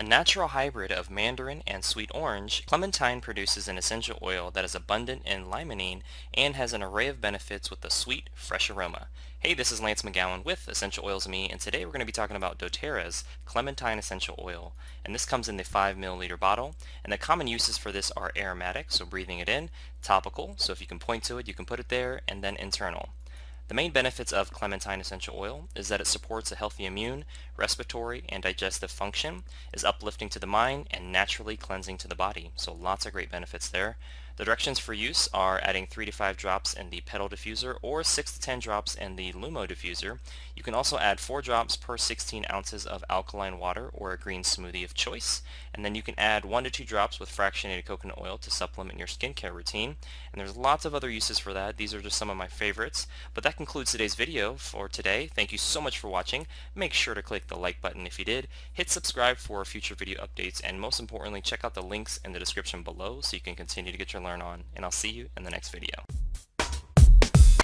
A natural hybrid of mandarin and sweet orange, clementine produces an essential oil that is abundant in limonene and has an array of benefits with a sweet, fresh aroma. Hey, this is Lance McGowan with Essential Oils Me, and today we're going to be talking about doTERRA's Clementine Essential Oil. And this comes in the 5 milliliter bottle, and the common uses for this are aromatic, so breathing it in, topical, so if you can point to it, you can put it there, and then internal. The main benefits of clementine essential oil is that it supports a healthy immune, respiratory, and digestive function, is uplifting to the mind, and naturally cleansing to the body. So lots of great benefits there. The directions for use are adding 3 to 5 drops in the petal diffuser or 6 to 10 drops in the Lumo diffuser. You can also add 4 drops per 16 ounces of alkaline water or a green smoothie of choice. And then you can add 1 to 2 drops with fractionated coconut oil to supplement your skincare routine. And there's lots of other uses for that. These are just some of my favorites. But that concludes today's video for today. Thank you so much for watching. Make sure to click the like button if you did. Hit subscribe for future video updates. And most importantly, check out the links in the description below so you can continue to get your learn on, and I'll see you in the next video.